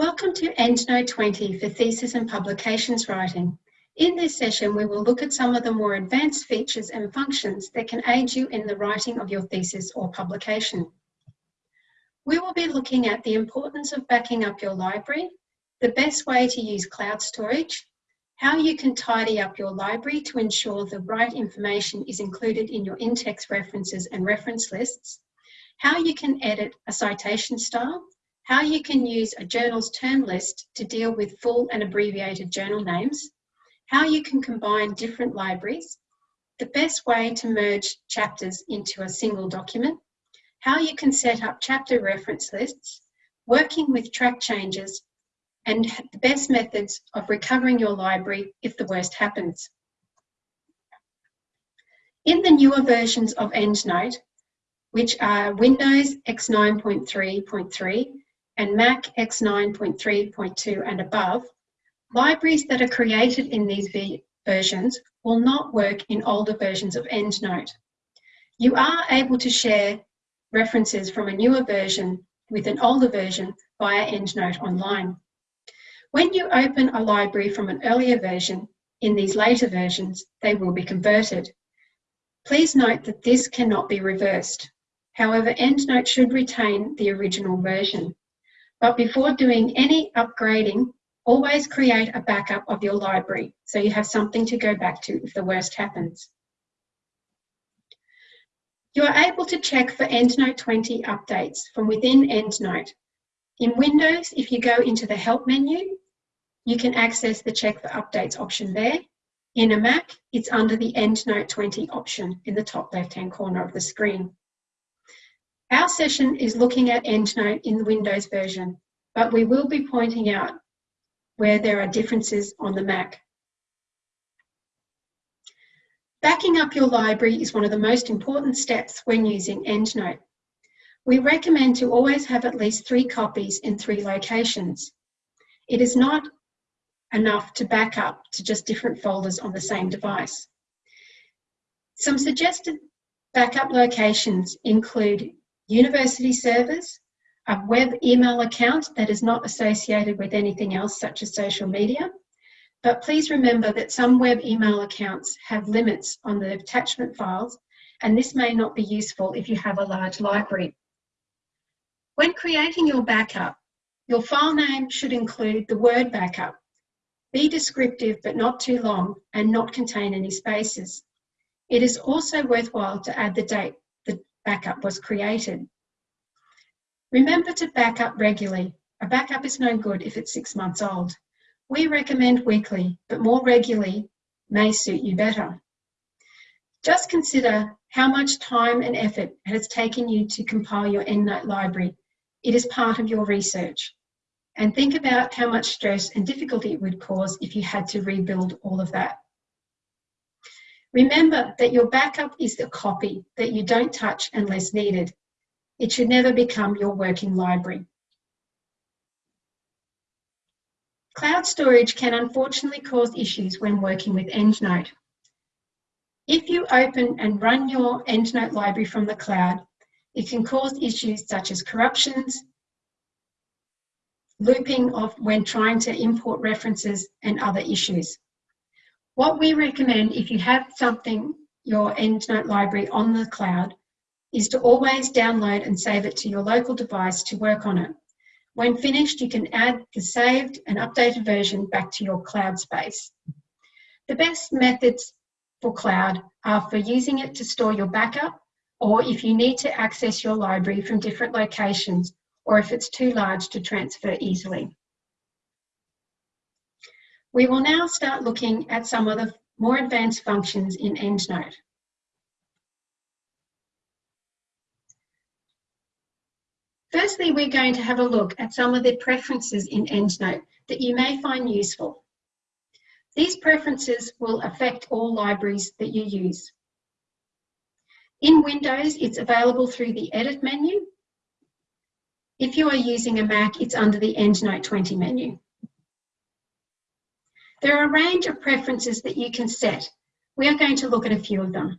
Welcome to EndNote 20 for Thesis and Publications Writing. In this session, we will look at some of the more advanced features and functions that can aid you in the writing of your thesis or publication. We will be looking at the importance of backing up your library, the best way to use cloud storage, how you can tidy up your library to ensure the right information is included in your in-text references and reference lists, how you can edit a citation style, how you can use a journal's term list to deal with full and abbreviated journal names, how you can combine different libraries, the best way to merge chapters into a single document, how you can set up chapter reference lists, working with track changes, and the best methods of recovering your library if the worst happens. In the newer versions of EndNote, which are Windows X9.3.3 and Mac X9.3.2 and above, libraries that are created in these versions will not work in older versions of EndNote. You are able to share references from a newer version with an older version via EndNote Online. When you open a library from an earlier version, in these later versions, they will be converted. Please note that this cannot be reversed. However, EndNote should retain the original version. But before doing any upgrading, always create a backup of your library so you have something to go back to if the worst happens. You are able to check for EndNote 20 updates from within EndNote. In Windows, if you go into the Help menu, you can access the Check for Updates option there. In a Mac, it's under the EndNote 20 option in the top left-hand corner of the screen. Our session is looking at EndNote in the Windows version, but we will be pointing out where there are differences on the Mac. Backing up your library is one of the most important steps when using EndNote. We recommend to always have at least three copies in three locations. It is not enough to back up to just different folders on the same device. Some suggested backup locations include university servers, a web email account that is not associated with anything else such as social media. But please remember that some web email accounts have limits on the attachment files and this may not be useful if you have a large library. When creating your backup, your file name should include the word backup. Be descriptive but not too long and not contain any spaces. It is also worthwhile to add the date backup was created. Remember to back up regularly. A backup is no good if it's six months old. We recommend weekly, but more regularly may suit you better. Just consider how much time and effort it has taken you to compile your EndNote library. It is part of your research. And think about how much stress and difficulty it would cause if you had to rebuild all of that. Remember that your backup is the copy that you don't touch unless needed. It should never become your working library. Cloud storage can unfortunately cause issues when working with EndNote. If you open and run your EndNote library from the cloud, it can cause issues such as corruptions, looping of when trying to import references and other issues. What we recommend if you have something, your EndNote library on the cloud, is to always download and save it to your local device to work on it. When finished, you can add the saved and updated version back to your cloud space. The best methods for cloud are for using it to store your backup or if you need to access your library from different locations or if it's too large to transfer easily. We will now start looking at some of the more advanced functions in EndNote. Firstly, we're going to have a look at some of the preferences in EndNote that you may find useful. These preferences will affect all libraries that you use. In Windows, it's available through the Edit menu. If you are using a Mac, it's under the EndNote 20 menu. There are a range of preferences that you can set. We are going to look at a few of them.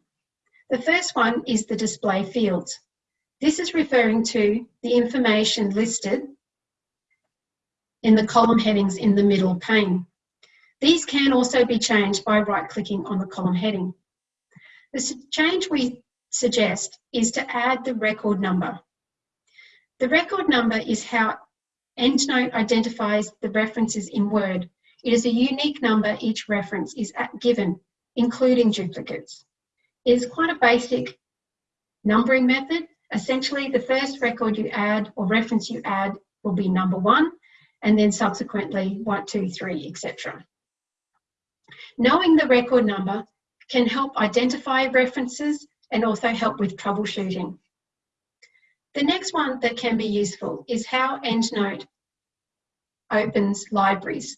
The first one is the display fields. This is referring to the information listed in the column headings in the middle pane. These can also be changed by right-clicking on the column heading. The change we suggest is to add the record number. The record number is how EndNote identifies the references in Word. It is a unique number each reference is given, including duplicates. It is quite a basic numbering method. Essentially, the first record you add or reference you add will be number one, and then subsequently one, two, three, etc. Knowing the record number can help identify references and also help with troubleshooting. The next one that can be useful is how EndNote opens libraries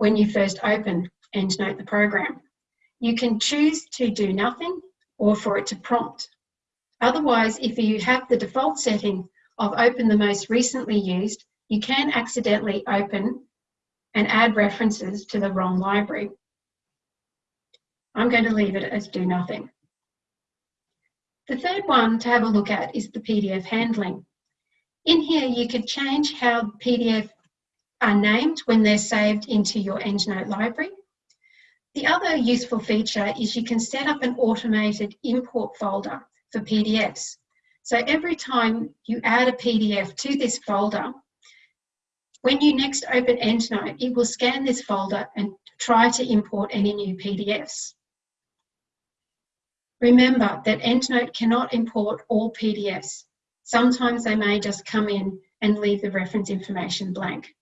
when you first open EndNote the program. You can choose to do nothing or for it to prompt. Otherwise, if you have the default setting of open the most recently used, you can accidentally open and add references to the wrong library. I'm going to leave it as do nothing. The third one to have a look at is the PDF handling. In here, you could change how PDF are named when they're saved into your EndNote library. The other useful feature is you can set up an automated import folder for PDFs. So every time you add a PDF to this folder, when you next open EndNote, it will scan this folder and try to import any new PDFs. Remember that EndNote cannot import all PDFs. Sometimes they may just come in and leave the reference information blank.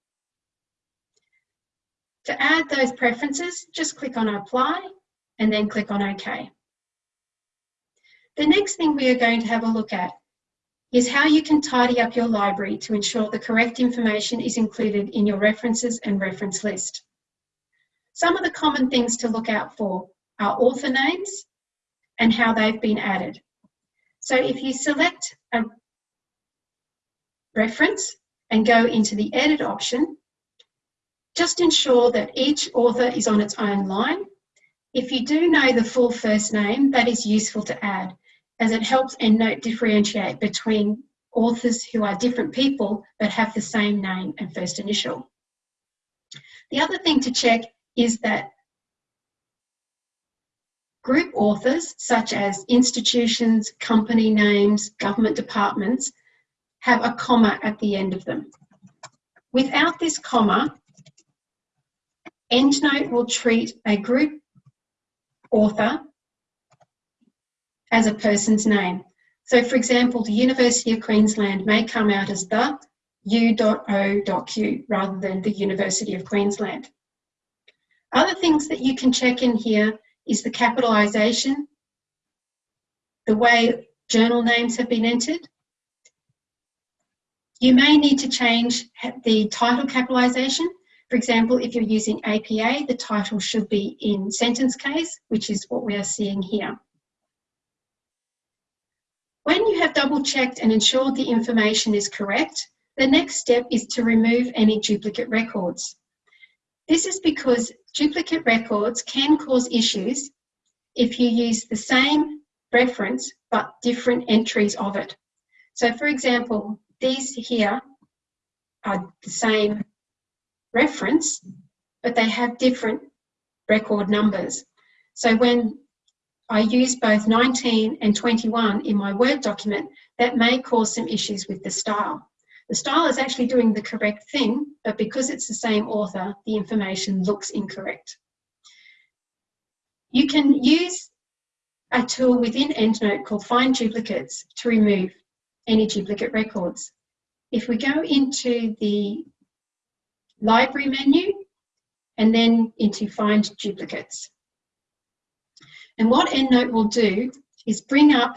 To add those preferences, just click on Apply and then click on OK. The next thing we are going to have a look at is how you can tidy up your library to ensure the correct information is included in your references and reference list. Some of the common things to look out for are author names and how they've been added. So if you select a reference and go into the edit option, just ensure that each author is on its own line. If you do know the full first name, that is useful to add as it helps EndNote differentiate between authors who are different people but have the same name and first initial. The other thing to check is that group authors, such as institutions, company names, government departments, have a comma at the end of them. Without this comma, EndNote will treat a group author as a person's name. So for example, the University of Queensland may come out as the u.o.q rather than the University of Queensland. Other things that you can check in here is the capitalisation, the way journal names have been entered. You may need to change the title capitalisation. For example, if you're using APA, the title should be in sentence case, which is what we are seeing here. When you have double checked and ensured the information is correct, the next step is to remove any duplicate records. This is because duplicate records can cause issues if you use the same reference but different entries of it. So for example, these here are the same reference, but they have different record numbers. So when I use both 19 and 21 in my Word document, that may cause some issues with the style. The style is actually doing the correct thing, but because it's the same author, the information looks incorrect. You can use a tool within EndNote called Find Duplicates to remove any duplicate records. If we go into the Library menu and then into Find Duplicates, and what EndNote will do is bring up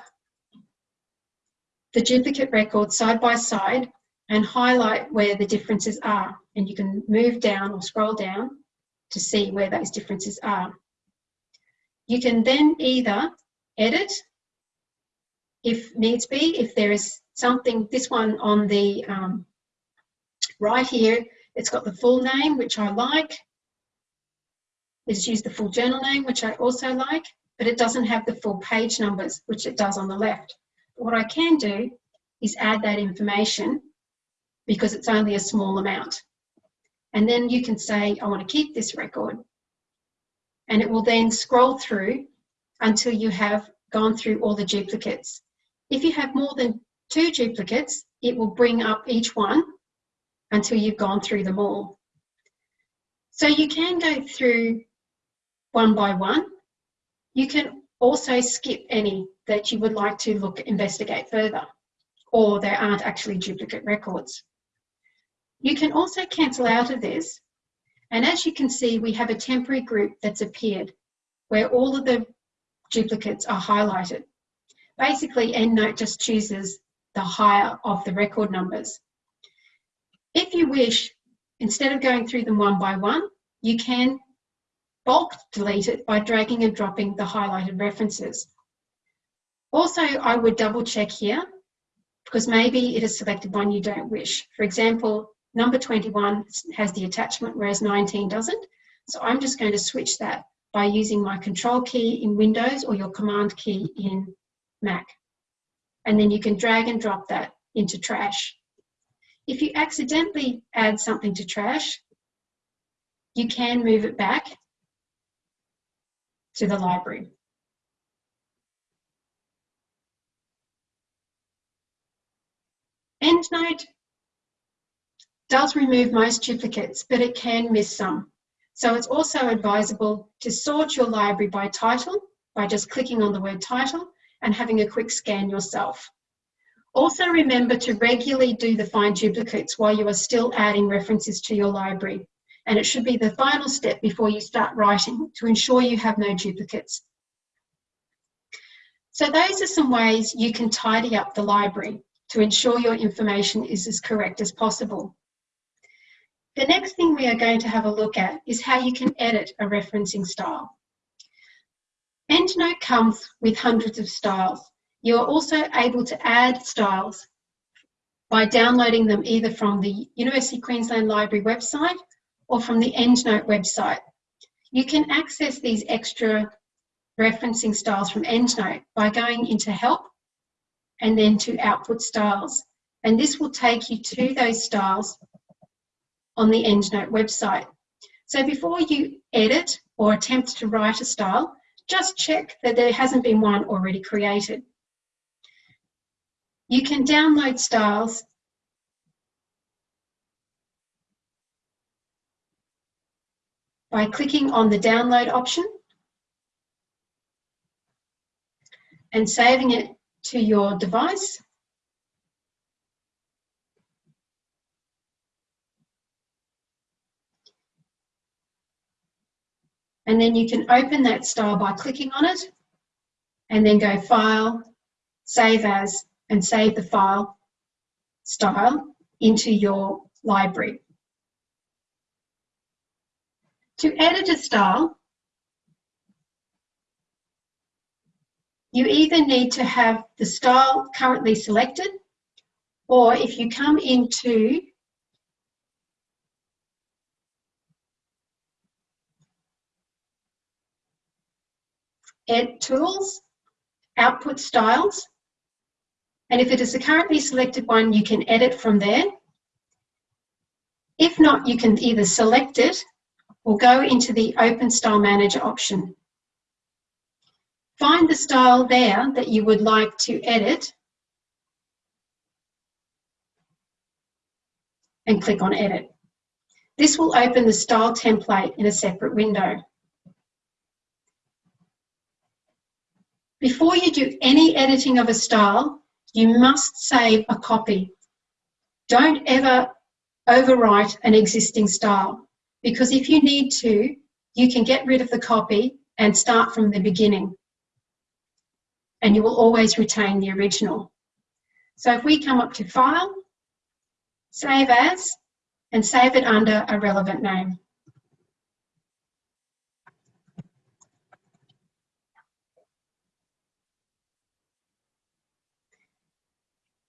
the duplicate records side by side and highlight where the differences are. And you can move down or scroll down to see where those differences are. You can then either edit if needs be, if there is something, this one on the um, right here, it's got the full name, which I like. It's used the full journal name, which I also like but it doesn't have the full page numbers, which it does on the left. What I can do is add that information because it's only a small amount. And then you can say, I want to keep this record. And it will then scroll through until you have gone through all the duplicates. If you have more than two duplicates, it will bring up each one until you've gone through them all. So you can go through one by one. You can also skip any that you would like to look investigate further or there aren't actually duplicate records. You can also cancel out of this and as you can see we have a temporary group that's appeared where all of the duplicates are highlighted. Basically EndNote just chooses the higher of the record numbers. If you wish, instead of going through them one by one, you can bulk delete it by dragging and dropping the highlighted references. Also, I would double check here because maybe it has selected one you don't wish. For example, number 21 has the attachment whereas 19 doesn't. So I'm just going to switch that by using my control key in Windows or your command key in Mac. And then you can drag and drop that into trash. If you accidentally add something to trash, you can move it back to the library. EndNote does remove most duplicates, but it can miss some. So it's also advisable to sort your library by title by just clicking on the word title and having a quick scan yourself. Also remember to regularly do the find duplicates while you are still adding references to your library. And it should be the final step before you start writing to ensure you have no duplicates. So those are some ways you can tidy up the library to ensure your information is as correct as possible. The next thing we are going to have a look at is how you can edit a referencing style. EndNote comes with hundreds of styles. You are also able to add styles by downloading them either from the University of Queensland Library website or from the EndNote website. You can access these extra referencing styles from EndNote by going into Help and then to Output Styles. And this will take you to those styles on the EndNote website. So before you edit or attempt to write a style, just check that there hasn't been one already created. You can download styles by clicking on the download option and saving it to your device. And then you can open that style by clicking on it and then go File, Save As, and save the file style into your library. To edit a style, you either need to have the style currently selected or if you come into Add Tools, Output Styles. And if it is the currently selected one, you can edit from there. If not, you can either select it or go into the Open Style Manager option. Find the style there that you would like to edit and click on Edit. This will open the style template in a separate window. Before you do any editing of a style, you must save a copy. Don't ever overwrite an existing style because if you need to, you can get rid of the copy and start from the beginning. And you will always retain the original. So if we come up to File, Save As, and save it under a relevant name.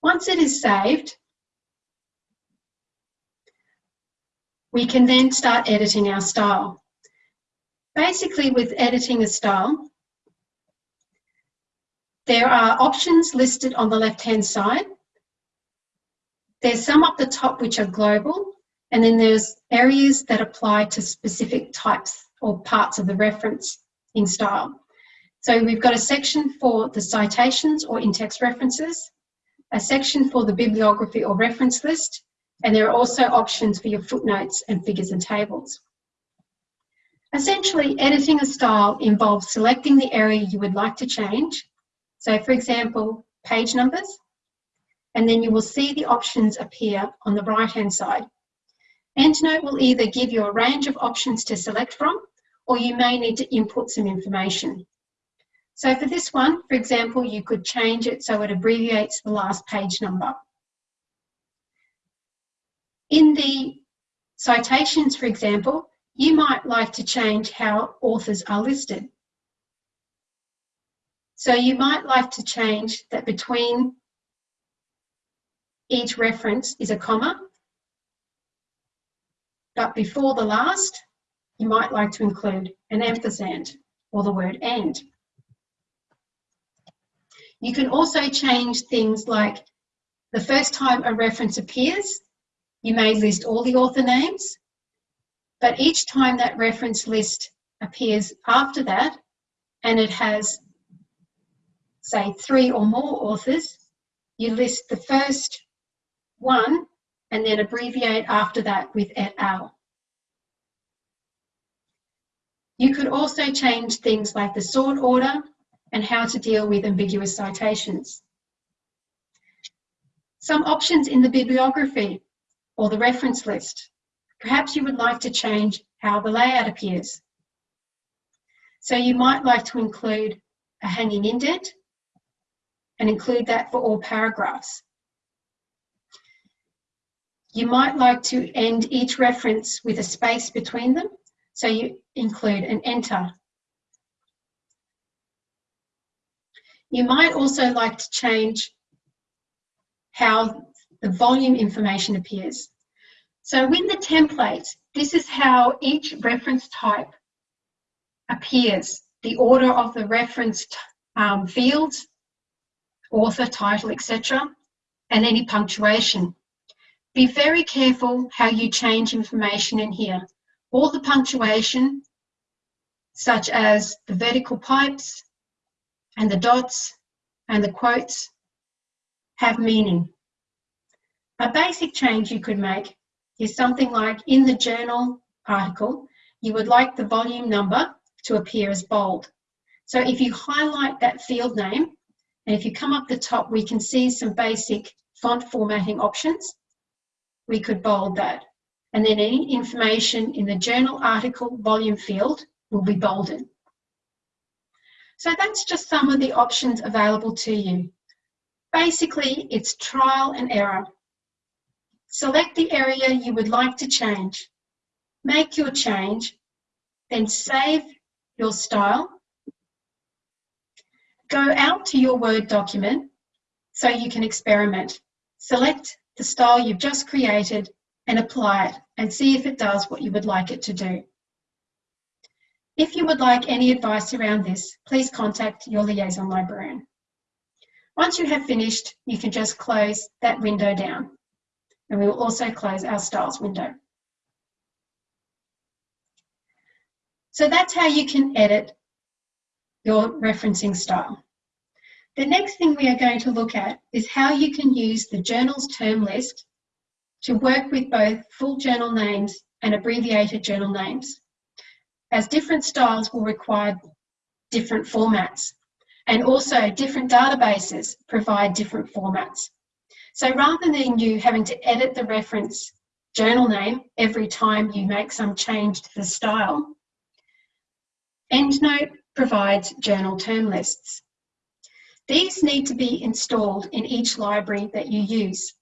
Once it is saved, we can then start editing our style. Basically with editing a style, there are options listed on the left-hand side. There's some up the top which are global, And then there's areas that apply to specific types or parts of the reference in style. So we've got a section for the citations or in-text references, a section for the bibliography or reference list, and there are also options for your footnotes and figures and tables. Essentially, editing a style involves selecting the area you would like to change. So for example, page numbers, and then you will see the options appear on the right-hand side. EndNote will either give you a range of options to select from, or you may need to input some information. So for this one, for example, you could change it so it abbreviates the last page number. In the citations, for example, you might like to change how authors are listed. So you might like to change that between each reference is a comma, but before the last, you might like to include an ampersand or the word and. You can also change things like the first time a reference appears, you may list all the author names, but each time that reference list appears after that, and it has, say, three or more authors, you list the first one and then abbreviate after that with et al. You could also change things like the sort order and how to deal with ambiguous citations. Some options in the bibliography or the reference list. Perhaps you would like to change how the layout appears. So you might like to include a hanging indent and include that for all paragraphs. You might like to end each reference with a space between them, so you include an enter. You might also like to change how the volume information appears. So in the template, this is how each reference type appears, the order of the reference um, fields, author, title, etc., and any punctuation. Be very careful how you change information in here. All the punctuation, such as the vertical pipes and the dots and the quotes, have meaning. A basic change you could make is something like in the journal article, you would like the volume number to appear as bold. So if you highlight that field name, and if you come up the top, we can see some basic font formatting options. We could bold that. And then any information in the journal article volume field will be bolded. So that's just some of the options available to you. Basically, it's trial and error. Select the area you would like to change. Make your change, then save your style. Go out to your Word document so you can experiment. Select the style you've just created and apply it and see if it does what you would like it to do. If you would like any advice around this, please contact your liaison librarian. Once you have finished, you can just close that window down and we will also close our styles window. So that's how you can edit your referencing style. The next thing we are going to look at is how you can use the journal's term list to work with both full journal names and abbreviated journal names, as different styles will require different formats, and also different databases provide different formats. So rather than you having to edit the reference journal name every time you make some change to the style, EndNote provides journal term lists. These need to be installed in each library that you use.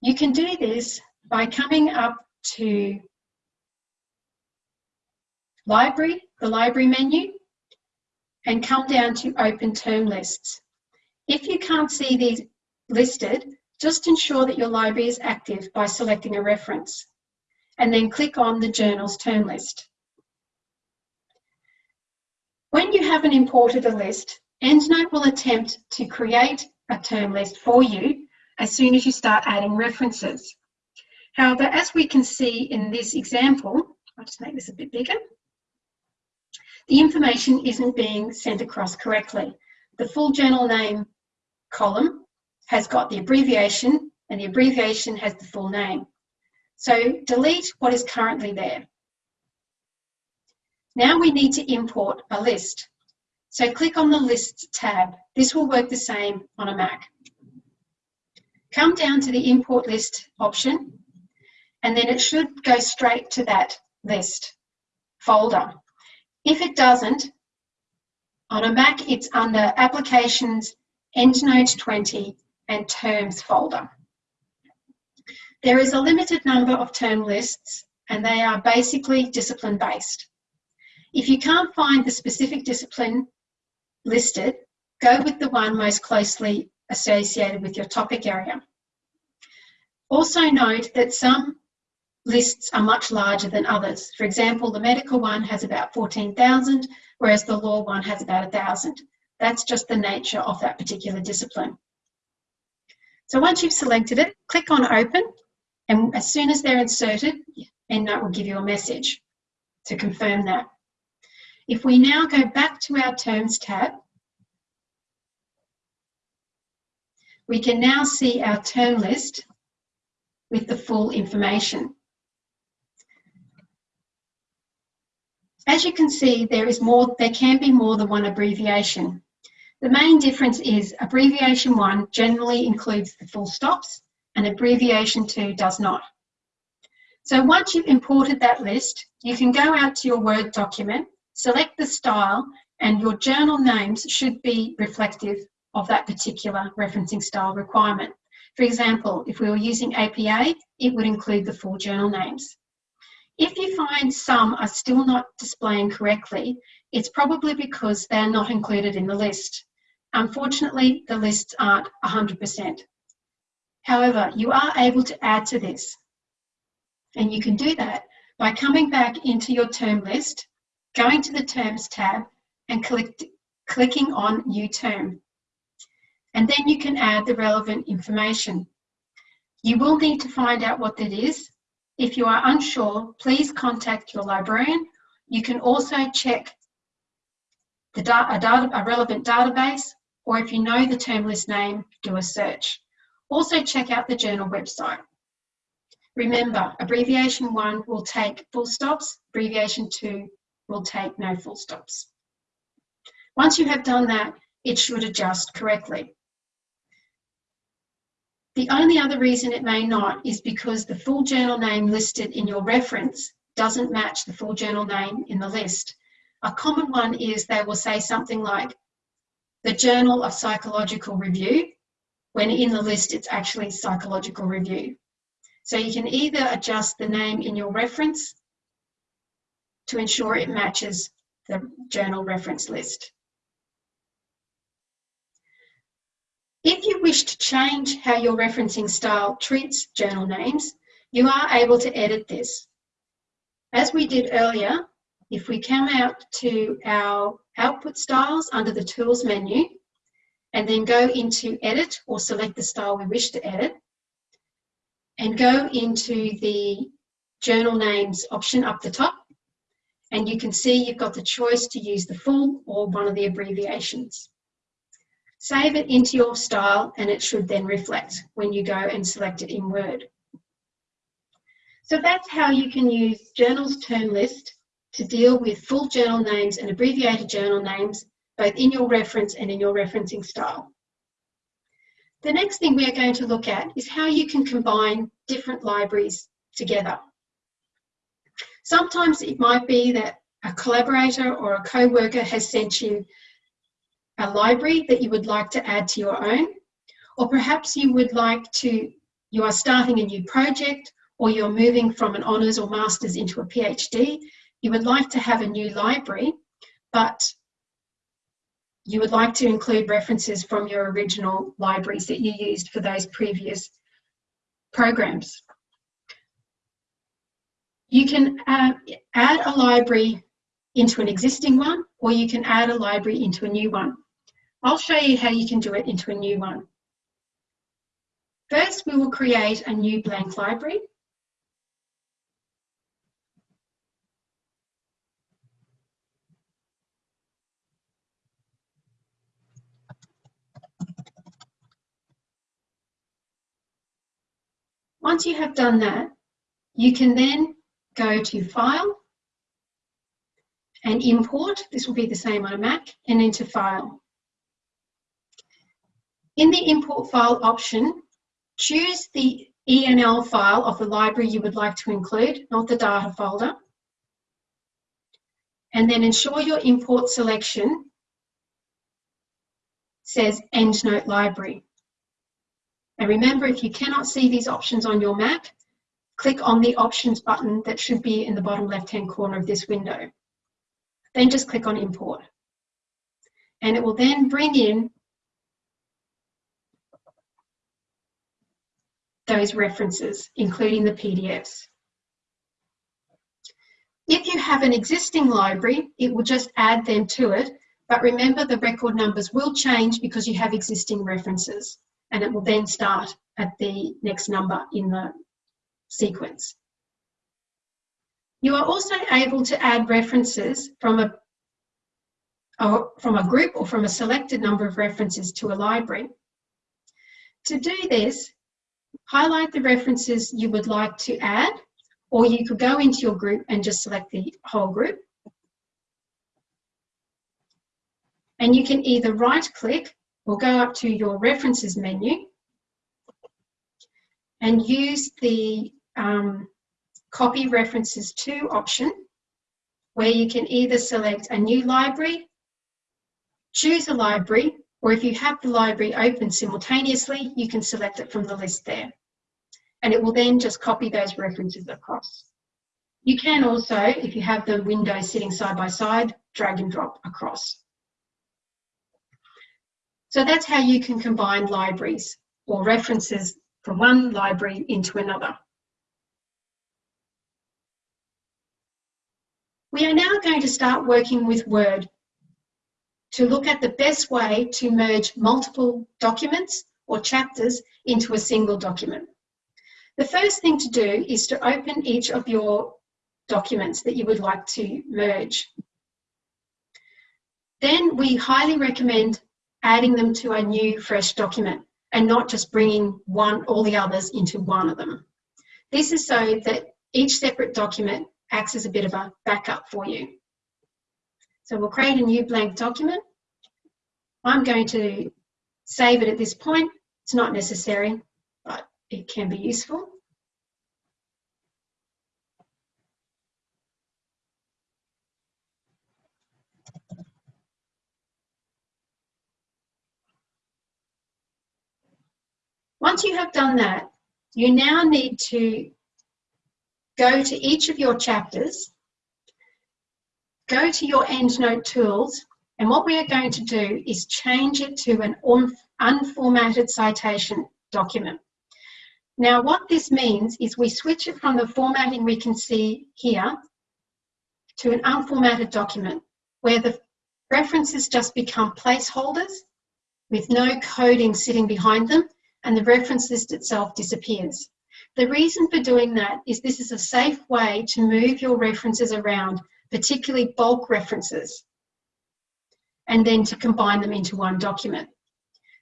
You can do this by coming up to Library, the Library menu, and come down to Open Term Lists. If you can't see these listed, just ensure that your library is active by selecting a reference and then click on the journal's term list. When you haven't imported a list, EndNote will attempt to create a term list for you as soon as you start adding references. However, as we can see in this example, I'll just make this a bit bigger, the information isn't being sent across correctly. The full journal name column has got the abbreviation and the abbreviation has the full name. So delete what is currently there. Now we need to import a list. So click on the Lists tab. This will work the same on a Mac. Come down to the Import List option, and then it should go straight to that list folder. If it doesn't, on a Mac, it's under Applications, EndNote 20, and Terms folder. There is a limited number of term lists, and they are basically discipline-based. If you can't find the specific discipline listed, go with the one most closely associated with your topic area. Also note that some lists are much larger than others. For example, the medical one has about 14,000, whereas the law one has about 1,000. That's just the nature of that particular discipline. So once you've selected it, click on Open, and as soon as they're inserted, EndNote will give you a message to confirm that. If we now go back to our Terms tab, we can now see our term list with the full information. As you can see, there is more, there can be more than one abbreviation. The main difference is abbreviation one generally includes the full stops and abbreviation two does not. So once you've imported that list, you can go out to your Word document, select the style, and your journal names should be reflective of that particular referencing style requirement. For example, if we were using APA, it would include the full journal names. If you find some are still not displaying correctly, it's probably because they're not included in the list. Unfortunately, the lists aren't 100%. However, you are able to add to this. And you can do that by coming back into your term list, going to the Terms tab and click, clicking on New Term. And then you can add the relevant information. You will need to find out what that is if you are unsure, please contact your librarian. You can also check the da a, data, a relevant database, or if you know the term list name, do a search. Also check out the journal website. Remember, abbreviation one will take full stops, abbreviation two will take no full stops. Once you have done that, it should adjust correctly. The only other reason it may not is because the full journal name listed in your reference doesn't match the full journal name in the list. A common one is they will say something like the Journal of Psychological Review, when in the list it's actually Psychological Review. So you can either adjust the name in your reference to ensure it matches the journal reference list. If you wish to change how your referencing style treats journal names, you are able to edit this. As we did earlier, if we come out to our output styles under the Tools menu, and then go into Edit or select the style we wish to edit, and go into the Journal Names option up the top, and you can see you've got the choice to use the full or one of the abbreviations. Save it into your style and it should then reflect when you go and select it in Word. So that's how you can use Journals Term List to deal with full journal names and abbreviated journal names, both in your reference and in your referencing style. The next thing we are going to look at is how you can combine different libraries together. Sometimes it might be that a collaborator or a co-worker has sent you a library that you would like to add to your own, or perhaps you would like to, you are starting a new project, or you're moving from an honours or master's into a PhD, you would like to have a new library, but you would like to include references from your original libraries that you used for those previous programs. You can uh, add a library into an existing one, or you can add a library into a new one. I'll show you how you can do it into a new one. First, we will create a new blank library. Once you have done that, you can then go to File and Import. This will be the same on a Mac and into File. In the Import File option, choose the ENL file of the library you would like to include, not the data folder. And then ensure your import selection says EndNote Library. And remember, if you cannot see these options on your Mac, click on the Options button that should be in the bottom left-hand corner of this window. Then just click on Import. And it will then bring in those references, including the PDFs. If you have an existing library, it will just add them to it, but remember the record numbers will change because you have existing references, and it will then start at the next number in the sequence. You are also able to add references from a, from a group or from a selected number of references to a library. To do this, highlight the references you would like to add, or you could go into your group and just select the whole group. And you can either right click or go up to your references menu and use the um, copy references to option where you can either select a new library, choose a library, or if you have the library open simultaneously, you can select it from the list there. And it will then just copy those references across. You can also, if you have the windows sitting side by side, drag and drop across. So that's how you can combine libraries or references from one library into another. We are now going to start working with Word to look at the best way to merge multiple documents or chapters into a single document. The first thing to do is to open each of your documents that you would like to merge. Then we highly recommend adding them to a new fresh document and not just bringing one all the others into one of them. This is so that each separate document acts as a bit of a backup for you. So we'll create a new blank document. I'm going to save it at this point. It's not necessary, but it can be useful. Once you have done that, you now need to go to each of your chapters, go to your EndNote tools, and what we are going to do is change it to an unformatted citation document. Now, what this means is we switch it from the formatting we can see here to an unformatted document where the references just become placeholders with no coding sitting behind them and the reference list itself disappears. The reason for doing that is this is a safe way to move your references around, particularly bulk references, and then to combine them into one document.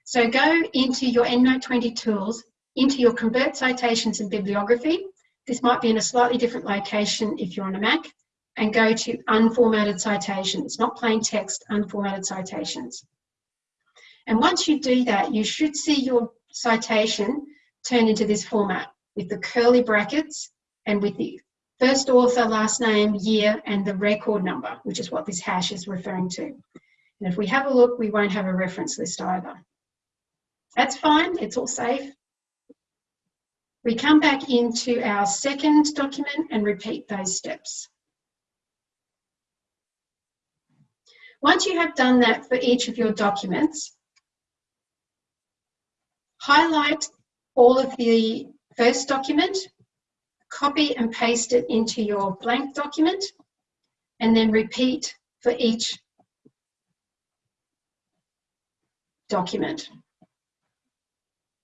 So go into your EndNote 20 tools, into your Convert Citations and Bibliography. This might be in a slightly different location if you're on a Mac, and go to Unformatted Citations, not plain text, Unformatted Citations. And once you do that, you should see your citation turn into this format with the curly brackets and with the first author, last name, year, and the record number, which is what this hash is referring to. And if we have a look, we won't have a reference list either. That's fine, it's all safe. We come back into our second document and repeat those steps. Once you have done that for each of your documents, highlight all of the first document, copy and paste it into your blank document, and then repeat for each document,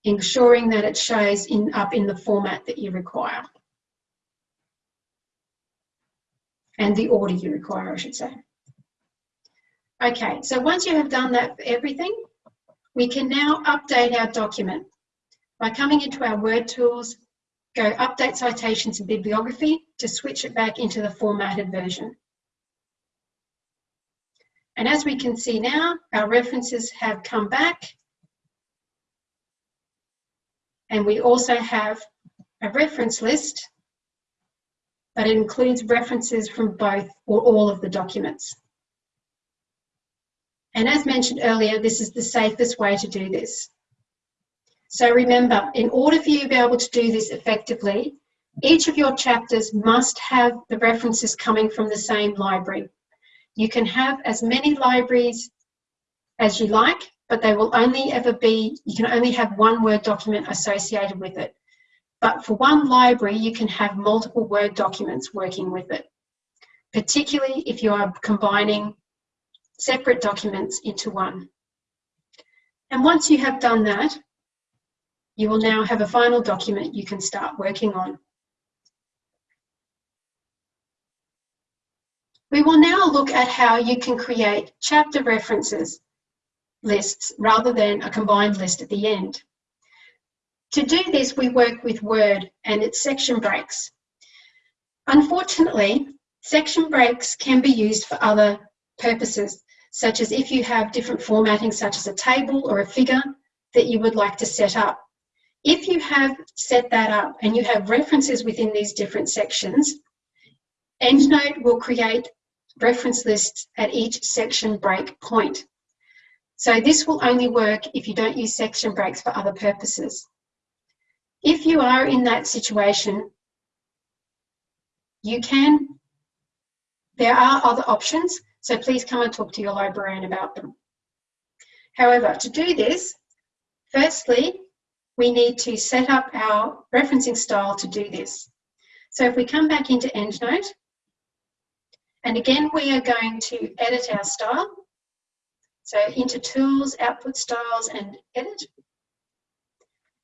ensuring that it shows in, up in the format that you require. And the order you require, I should say. Okay, so once you have done that for everything, we can now update our document by coming into our Word tools, go Update Citations and Bibliography to switch it back into the formatted version. And as we can see now, our references have come back. And we also have a reference list, but it includes references from both or all of the documents. And as mentioned earlier, this is the safest way to do this. So remember, in order for you to be able to do this effectively, each of your chapters must have the references coming from the same library. You can have as many libraries as you like, but they will only ever be, you can only have one Word document associated with it. But for one library, you can have multiple Word documents working with it, particularly if you are combining separate documents into one. And once you have done that, you will now have a final document you can start working on. We will now look at how you can create chapter references lists rather than a combined list at the end. To do this, we work with Word and its section breaks. Unfortunately, section breaks can be used for other purposes, such as if you have different formatting, such as a table or a figure that you would like to set up. If you have set that up and you have references within these different sections, EndNote will create reference lists at each section break point. So this will only work if you don't use section breaks for other purposes. If you are in that situation, you can, there are other options, so please come and talk to your librarian about them. However, to do this, firstly, we need to set up our referencing style to do this. So if we come back into EndNote, and again, we are going to edit our style. So into Tools, Output Styles, and Edit.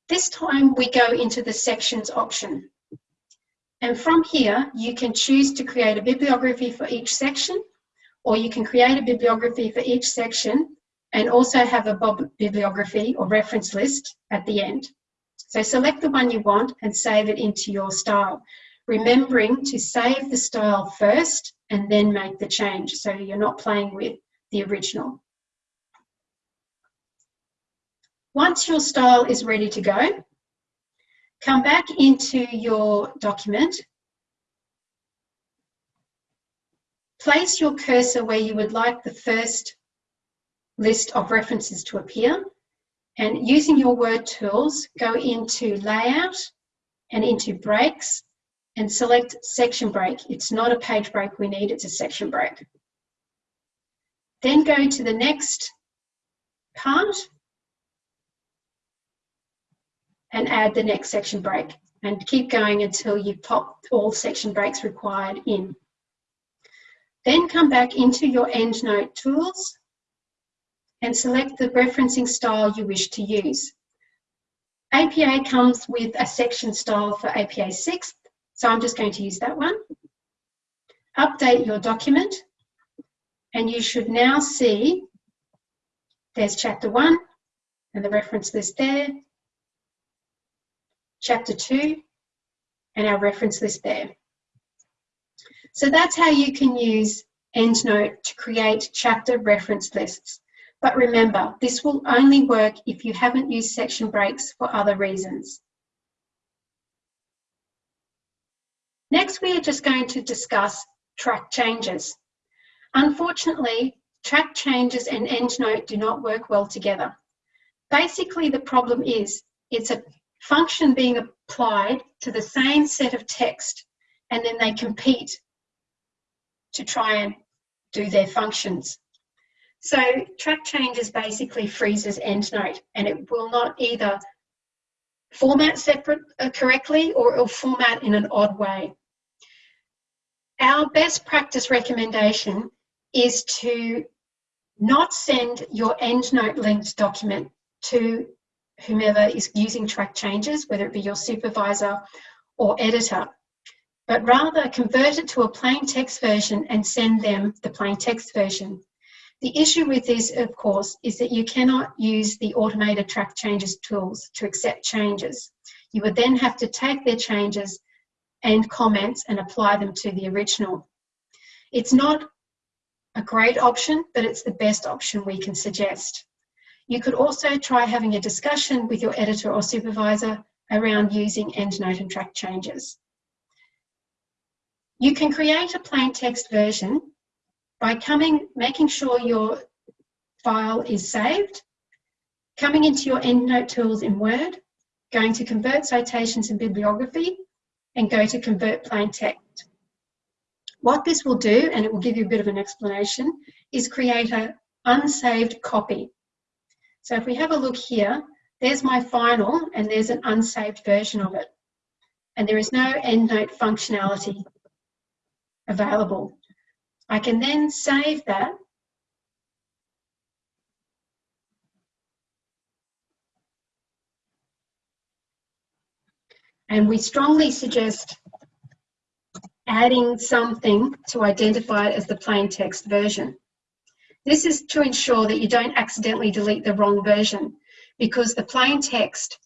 This time we go into the Sections option. And from here, you can choose to create a bibliography for each section, or you can create a bibliography for each section and also have a bibliography or reference list at the end. So select the one you want and save it into your style, remembering to save the style first and then make the change so you're not playing with the original. Once your style is ready to go, come back into your document, place your cursor where you would like the first list of references to appear, and using your word tools, go into layout and into breaks and select section break. It's not a page break we need, it's a section break. Then go to the next part and add the next section break and keep going until you've popped all section breaks required in. Then come back into your EndNote tools and select the referencing style you wish to use. APA comes with a section style for APA 6th so I'm just going to use that one. Update your document and you should now see there's chapter one and the reference list there, chapter two and our reference list there. So that's how you can use EndNote to create chapter reference lists. But remember, this will only work if you haven't used section breaks for other reasons. Next, we are just going to discuss track changes. Unfortunately, track changes and EndNote do not work well together. Basically, the problem is it's a function being applied to the same set of text and then they compete to try and do their functions. So track changes basically freezes EndNote and it will not either format separate uh, correctly or it'll format in an odd way. Our best practice recommendation is to not send your EndNote linked document to whomever is using track changes, whether it be your supervisor or editor, but rather convert it to a plain text version and send them the plain text version. The issue with this, of course, is that you cannot use the automated track changes tools to accept changes. You would then have to take their changes and comments and apply them to the original. It's not a great option, but it's the best option we can suggest. You could also try having a discussion with your editor or supervisor around using EndNote and track changes. You can create a plain text version by coming, making sure your file is saved, coming into your EndNote tools in Word, going to Convert Citations and Bibliography, and go to Convert Plain Text. What this will do, and it will give you a bit of an explanation, is create an unsaved copy. So if we have a look here, there's my final and there's an unsaved version of it. And there is no EndNote functionality available. I can then save that and we strongly suggest adding something to identify it as the plain text version. This is to ensure that you don't accidentally delete the wrong version because the plain text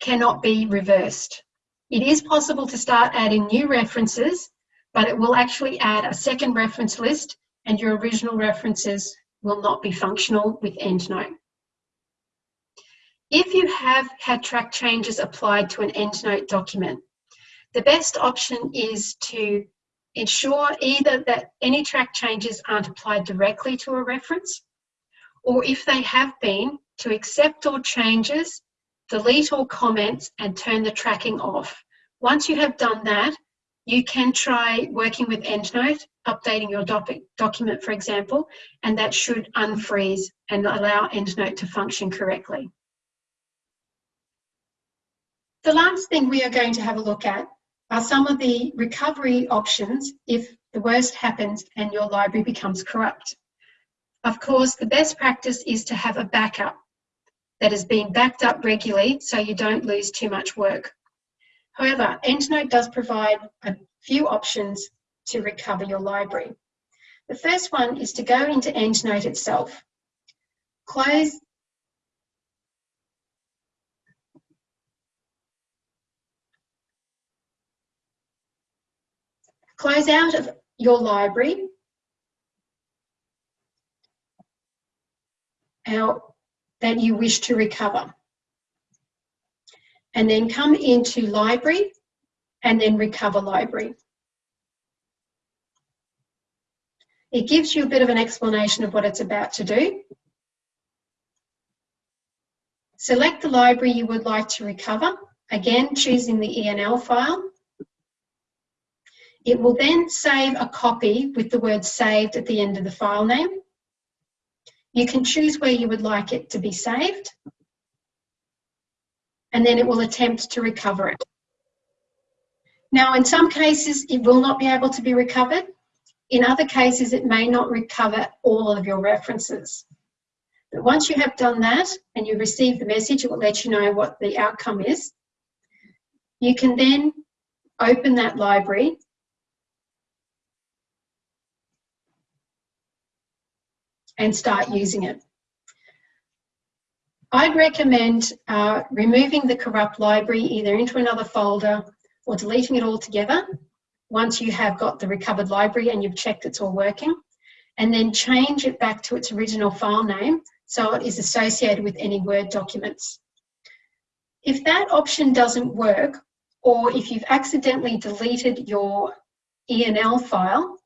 cannot be reversed. It is possible to start adding new references, but it will actually add a second reference list and your original references will not be functional with EndNote. If you have had track changes applied to an EndNote document, the best option is to ensure either that any track changes aren't applied directly to a reference, or if they have been, to accept all changes, delete all comments, and turn the tracking off. Once you have done that, you can try working with EndNote, updating your doc document, for example, and that should unfreeze and allow EndNote to function correctly. The last thing we are going to have a look at are some of the recovery options if the worst happens and your library becomes corrupt. Of course, the best practice is to have a backup that has been backed up regularly so you don't lose too much work. However, EndNote does provide a few options to recover your library. The first one is to go into EndNote itself, close Close out of your library out that you wish to recover. And then come into library and then recover library. It gives you a bit of an explanation of what it's about to do. Select the library you would like to recover, again choosing the ENL file. It will then save a copy with the word saved at the end of the file name. You can choose where you would like it to be saved. And then it will attempt to recover it. Now, in some cases, it will not be able to be recovered. In other cases, it may not recover all of your references. But once you have done that and you receive the message, it will let you know what the outcome is. You can then open that library and start using it. I'd recommend uh, removing the corrupt library either into another folder or deleting it altogether once you have got the recovered library and you've checked it's all working and then change it back to its original file name so it is associated with any Word documents. If that option doesn't work or if you've accidentally deleted your ENL file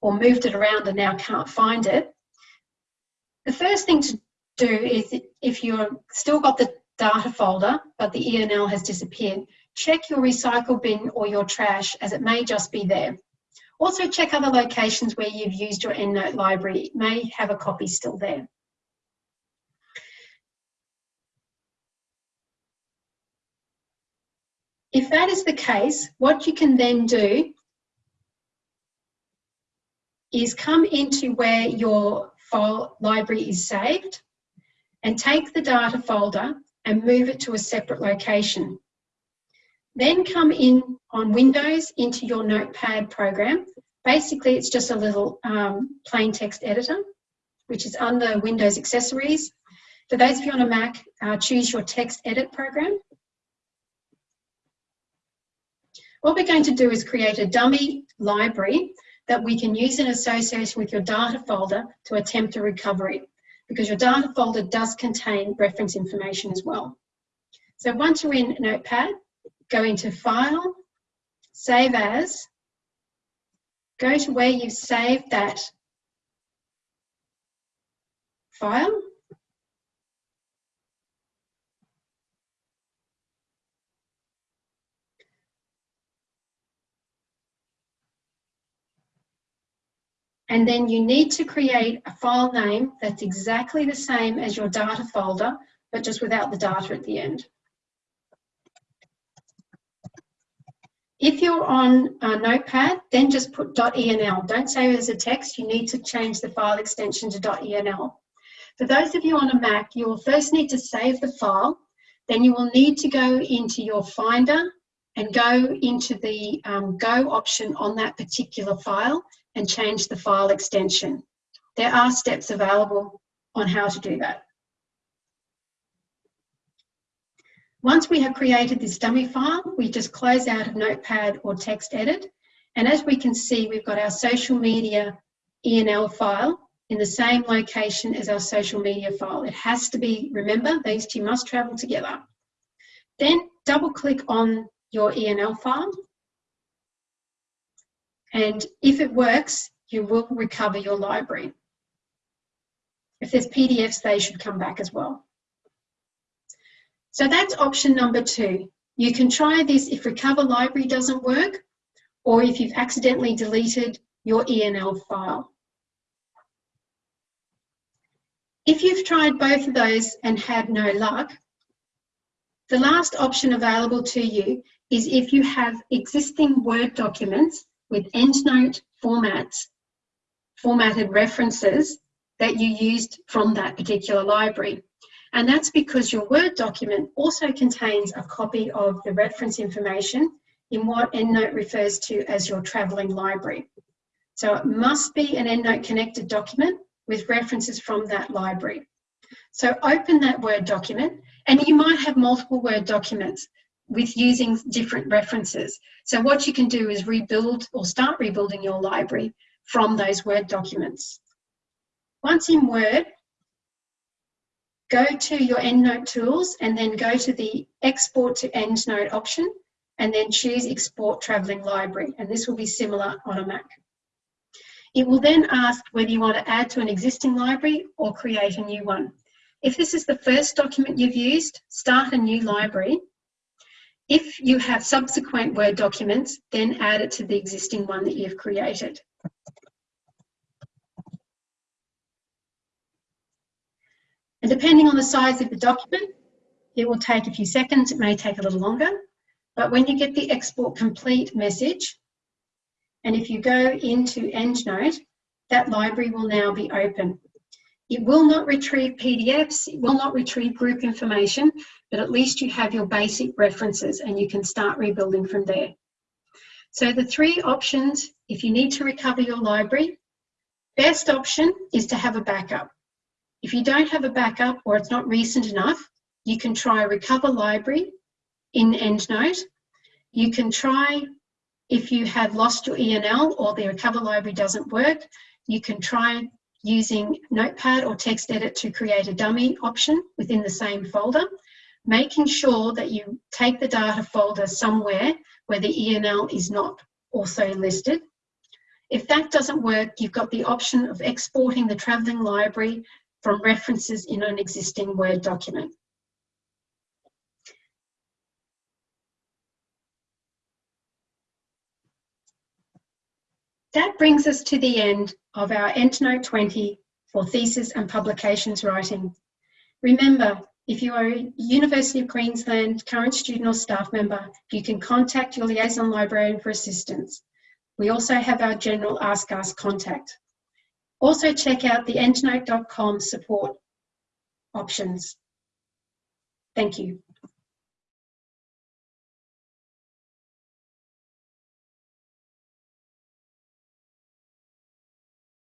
or moved it around and now can't find it, the first thing to do is if you've still got the data folder, but the ENL has disappeared, check your recycle bin or your trash as it may just be there. Also check other locations where you've used your EndNote library. It may have a copy still there. If that is the case, what you can then do is come into where your file library is saved and take the data folder and move it to a separate location. Then come in on Windows into your Notepad program. Basically, it's just a little um, plain text editor, which is under Windows Accessories. For those of you on a Mac, uh, choose your text edit program. What we're going to do is create a dummy library that we can use in association with your data folder to attempt a recovery because your data folder does contain reference information as well. So once you're in Notepad, go into File, Save As, go to where you've saved that file, And then you need to create a file name that's exactly the same as your data folder, but just without the data at the end. If you're on a Notepad, then just put .enl. Don't save it as a text. You need to change the file extension to .enl. For those of you on a Mac, you will first need to save the file. Then you will need to go into your Finder and go into the um, Go option on that particular file and change the file extension. There are steps available on how to do that. Once we have created this dummy file, we just close out of Notepad or text edit. And as we can see, we've got our social media ENL file in the same location as our social media file. It has to be, remember, these two must travel together. Then double click on your ENL file and if it works, you will recover your library. If there's PDFs, they should come back as well. So that's option number two. You can try this if Recover Library doesn't work, or if you've accidentally deleted your ENL file. If you've tried both of those and had no luck, the last option available to you is if you have existing Word documents with EndNote formats, formatted references that you used from that particular library. And that's because your Word document also contains a copy of the reference information in what EndNote refers to as your travelling library. So it must be an EndNote connected document with references from that library. So open that Word document and you might have multiple Word documents with using different references. So what you can do is rebuild or start rebuilding your library from those Word documents. Once in Word, go to your EndNote tools and then go to the Export to EndNote option and then choose Export Travelling Library. And this will be similar on a Mac. It will then ask whether you want to add to an existing library or create a new one. If this is the first document you've used, start a new library if you have subsequent Word documents, then add it to the existing one that you've created. And depending on the size of the document, it will take a few seconds, it may take a little longer, but when you get the export complete message, and if you go into EndNote, that library will now be open. It will not retrieve PDFs, it will not retrieve group information, but at least you have your basic references and you can start rebuilding from there. So the three options, if you need to recover your library, best option is to have a backup. If you don't have a backup or it's not recent enough, you can try Recover Library in EndNote. You can try, if you have lost your ENL or the Recover Library doesn't work, you can try using Notepad or TextEdit to create a dummy option within the same folder, making sure that you take the data folder somewhere where the ENL is not also listed. If that doesn't work, you've got the option of exporting the travelling library from references in an existing Word document. That brings us to the end of our EndNote 20 for thesis and publications writing. Remember, if you are a University of Queensland current student or staff member, you can contact your liaison librarian for assistance. We also have our general Ask Us contact. Also check out the endnote.com support options. Thank you.